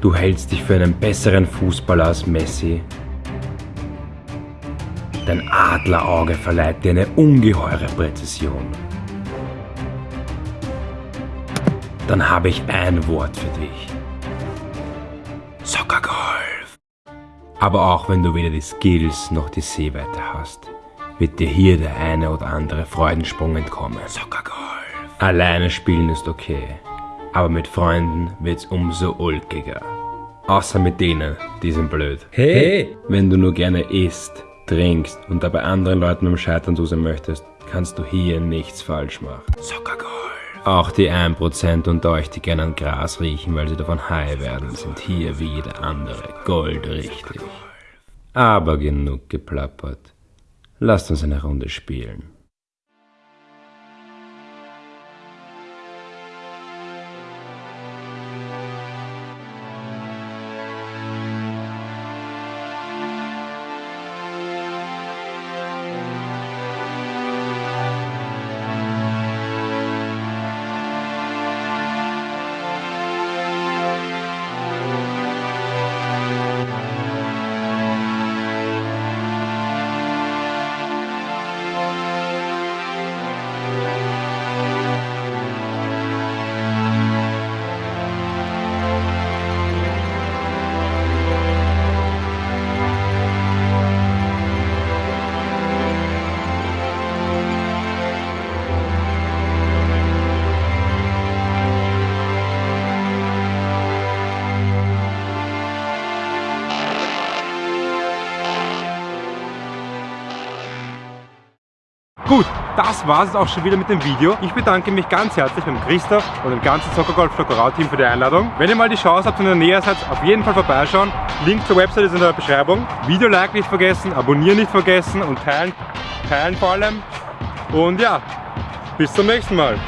Du hältst dich für einen besseren Fußballer als Messi. Dein Adlerauge verleiht dir eine ungeheure Präzision. Dann habe ich ein Wort für dich. Soccergolf. Aber auch wenn du weder die Skills noch die Sehweite hast, wird dir hier der eine oder andere Freudensprung entkommen. Soccergolf. Alleine spielen ist okay, aber mit Freunden wird's umso ulkiger. Außer mit denen, die sind blöd. Hey! Wenn du nur gerne isst, trinkst und dabei anderen Leuten am Scheitern zusehen möchtest, kannst du hier nichts falsch machen. Soccergolf. Auch die 1% unter euch, die gerne an Gras riechen, weil sie davon high werden, sind hier wie jeder andere goldrichtig. Aber genug geplappert. Lasst uns eine Runde spielen. Gut, das war es auch schon wieder mit dem Video. Ich bedanke mich ganz herzlich beim Christoph und dem ganzen Soccergolf Flockerau-Team für die Einladung. Wenn ihr mal die Chance habt und in der Nähe seid, auf jeden Fall vorbeischauen. Link zur Website ist in der Beschreibung. Video like nicht vergessen, abonnieren nicht vergessen und teilen, teilen vor allem. Und ja, bis zum nächsten Mal.